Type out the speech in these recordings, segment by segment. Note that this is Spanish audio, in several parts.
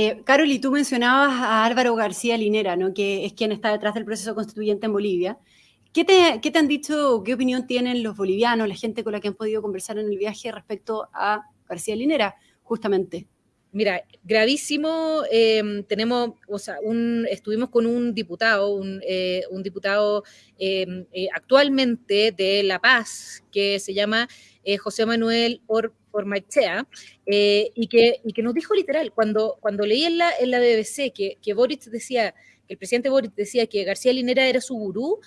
Eh, Carol, y tú mencionabas a Álvaro García Linera, ¿no? que es quien está detrás del proceso constituyente en Bolivia. ¿Qué te, ¿Qué te, han dicho, qué opinión tienen los bolivianos, la gente con la que han podido conversar en el viaje respecto a García Linera, justamente? Mira, gravísimo. Eh, tenemos, o sea, un, estuvimos con un diputado, un, eh, diputado eh, actualmente de La Paz, que se llama José Manuel Or, Ormachea, y, que, y nos dijo literal, cuando, cuando leí en la, BBC que, que Boric decía, que el presidente Boric decía que García Linera era su gurú,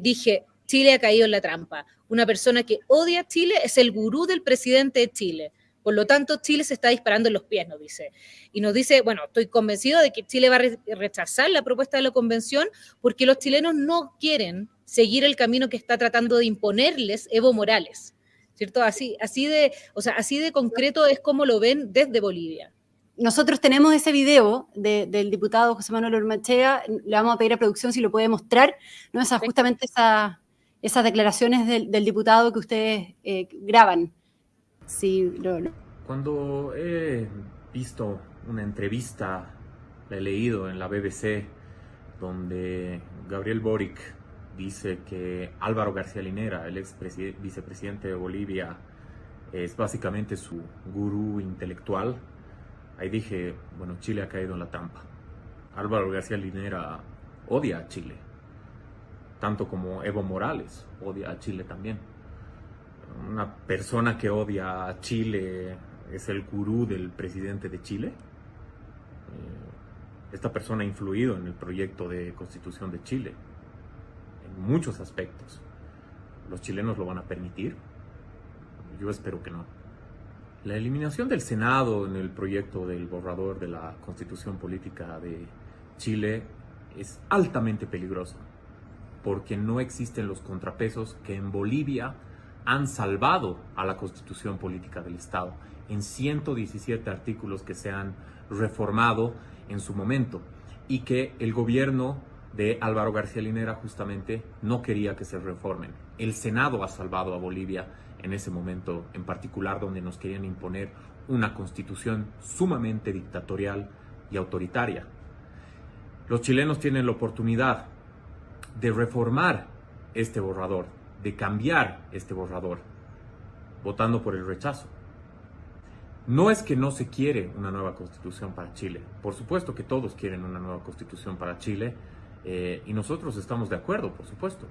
dije, Chile ha caído en la trampa. Una persona que odia a Chile es el gurú del presidente de Chile. Por lo tanto, Chile se está disparando en los pies, nos dice. Y nos dice, bueno, estoy convencido de que Chile va a rechazar la propuesta de la convención porque los chilenos no quieren seguir el camino que está tratando de imponerles Evo Morales. ¿Cierto? Así, así, de, o sea, así de concreto es como lo ven desde Bolivia. Nosotros tenemos ese video del diputado José Manuel Ormachea, le vamos a pedir a producción si lo puede mostrar, ¿no? Esa, justamente esa, esas declaraciones del, del, diputado que ustedes eh, graban. Sí, Cuando he visto una entrevista, la he leído en la BBC, donde Gabriel Boric dice que Álvaro García Linera, el ex vicepresidente de Bolivia, es básicamente su gurú intelectual, ahí dije, bueno, Chile ha caído en la trampa. Álvaro García Linera odia a Chile, tanto como Evo Morales odia a Chile también una persona que odia a Chile es el gurú del presidente de Chile. Eh, esta persona ha influido en el proyecto de constitución de Chile muchos aspectos. ¿Los chilenos lo van a permitir? Yo espero que no. La eliminación del Senado en el proyecto del borrador de la constitución política de Chile es altamente peligroso porque no existen los contrapesos que en Bolivia han salvado a la constitución política del Estado en 117 artículos que se han reformado en su momento y que el gobierno de Álvaro García Linera justamente no quería que se reformen. El Senado ha salvado a Bolivia en ese momento en particular donde nos querían imponer una constitución sumamente dictatorial y autoritaria. Los chilenos tienen la oportunidad de reformar este borrador, de cambiar este borrador, votando por el rechazo. No es que no se quiere una nueva constitución para Chile. Por supuesto que todos quieren una nueva constitución para Chile eh, y nosotros estamos de acuerdo, por supuesto.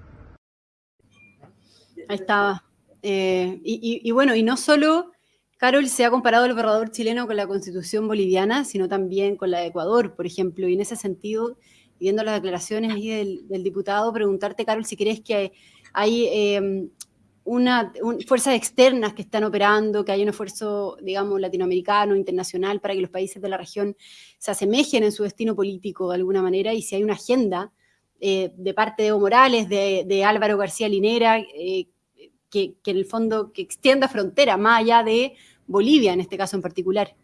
Ahí estaba. Eh, y, bueno, y no solo, Carol, se ha comparado el borrador chileno con la constitución boliviana, sino también con la de Ecuador, por ejemplo. Y en ese sentido, viendo las declaraciones ahí del, diputado, preguntarte, Carol, si crees que hay em, una, fuerzas externas que están operando, que hay un esfuerzo, digamos, latinoamericano, internacional, para que los países de la región se asemejen en su destino político de alguna manera, y si hay una agenda eh, de parte de Evo Morales, de, Álvaro García Linera, eh, que, que en el fondo que extienda frontera más allá de Bolivia, en este caso en particular.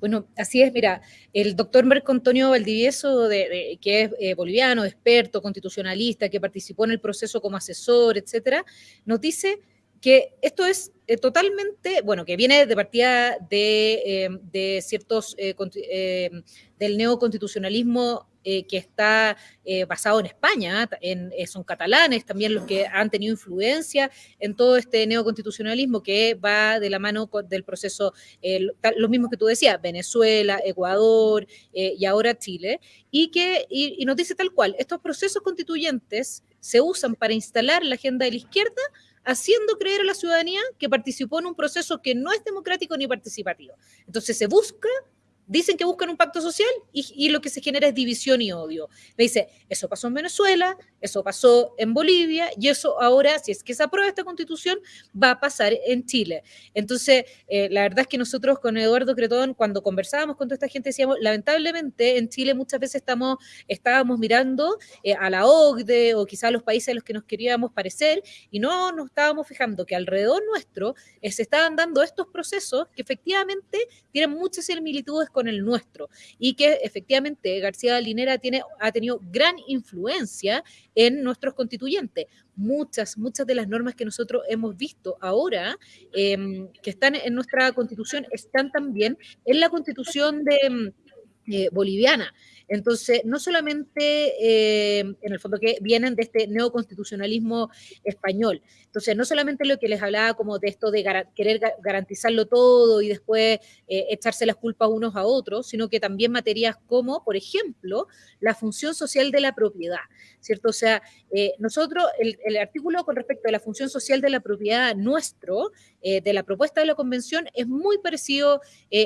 Bueno, así es, mira, el doctor Marco Antonio Valdivieso, de, que es eh, boliviano, experto, constitucionalista, que participó en el proceso como asesor, etcétera, nos dice que esto es eh, totalmente, bueno, que viene de partida de, eh, ciertos, del neoconstitucionalismo eh, que está eh, basado en España, en, eh, son catalanes también los que han tenido influencia en todo este neoconstitucionalismo que va de la mano del proceso, los mismos que tú decías, Venezuela, Ecuador y ahora Chile, y que y nos dice tal cual, estos procesos constituyentes se usan para instalar la agenda de la izquierda haciendo creer a la ciudadanía que participó en un proceso que no es democrático ni participativo. Entonces se busca dicen que buscan un pacto social y, lo que se genera es división y odio. Me dice, eso pasó en Venezuela, eso pasó en Bolivia y eso ahora, si es que se aprueba esta constitución, va a pasar en Chile. Entonces, eh, la verdad es que nosotros con Eduardo Cretón, cuando conversábamos con toda esta gente, decíamos, lamentablemente en Chile muchas veces estamos, estábamos mirando eh, a la OCDE o quizá a los países a los que nos queríamos parecer y no nos estábamos fijando que alrededor nuestro eh, se estaban dando estos procesos que efectivamente tienen muchas similitudes con el nuestro y que efectivamente García Linera tiene, ha tenido gran influencia en nuestros constituyentes. Muchas, muchas de las normas que nosotros hemos visto ahora em, que están en nuestra constitución están también en la constitución de eh, boliviana. Entonces, no solamente eh, en el fondo que vienen de este neoconstitucionalismo español. Entonces, no solamente lo que les hablaba como de esto de querer garantizarlo todo y después eh, echarse las culpas unos a otros, sino que también materias como, por ejemplo, la función social de la propiedad, ¿cierto? O sea, eh, nosotros, el, el, artículo con respecto a la función social de la propiedad nuestro, de la propuesta de la convención, es muy parecido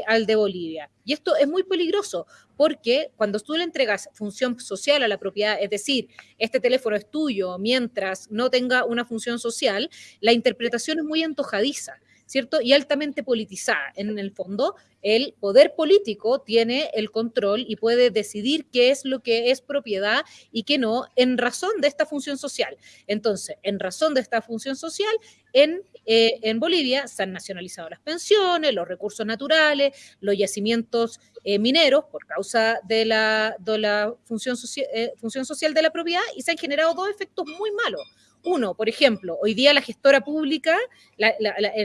al de Bolivia. Y esto es muy peligroso porque cuando tú le entregas función social a la propiedad, es decir, este teléfono es tuyo mientras no tenga una función social, la interpretación es muy antojadiza. ¿cierto? Y altamente politizada. En el fondo, el poder político tiene el control y puede decidir qué es lo que es propiedad y qué no, en razón de esta función social. Entonces, en razón de esta función social, en, eh, en Bolivia se han nacionalizado las pensiones, los recursos naturales, los yacimientos eh, mineros por causa de la, eh, función social de la propiedad y se han generado dos efectos muy malos. Uno, por ejemplo, hoy día la gestora pública,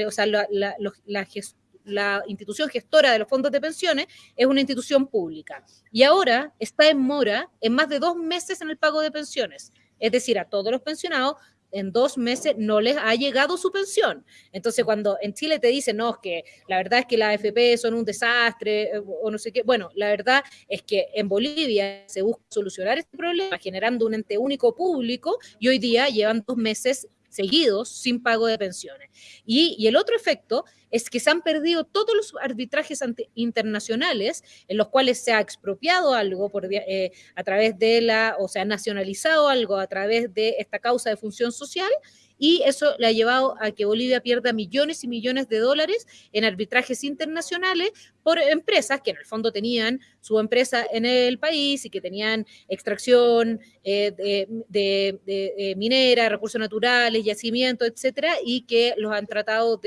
o sea, la, institución gestora de los fondos de pensiones es una institución pública y ahora está en mora en más de dos meses en el pago de pensiones. Es decir, a todos los pensionados en dos meses no les ha llegado su pensión. Entonces, cuando en Chile te dicen, no, es que la verdad es que las AFP son un desastre eh, o no sé qué, bueno, la verdad es que en Bolivia se busca solucionar este problema generando un ente único público y hoy día llevan dos meses seguidos sin pago de pensiones. Y, el otro efecto es que se han perdido todos los arbitrajes internacionales en los cuales se ha expropiado algo eh, a través de la, o se ha nacionalizado algo a través de esta causa de función social y eso le ha llevado a que Bolivia pierda millones y millones de dólares en arbitrajes internacionales por empresas que en el fondo tenían su empresa en el país y que tenían extracción eh, de, de, minera, recursos naturales, yacimientos, etcétera, y que los han tratado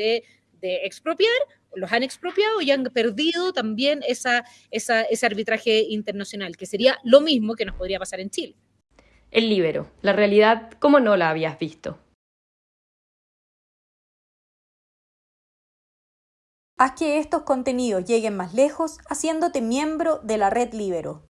de, expropiar los han expropiado y han perdido también esa, esa, ese arbitraje internacional, que sería lo mismo que nos podría pasar en Chile. El libero, la realidad como no la habías visto. Haz que estos contenidos lleguen más lejos haciéndote miembro de la red Libero.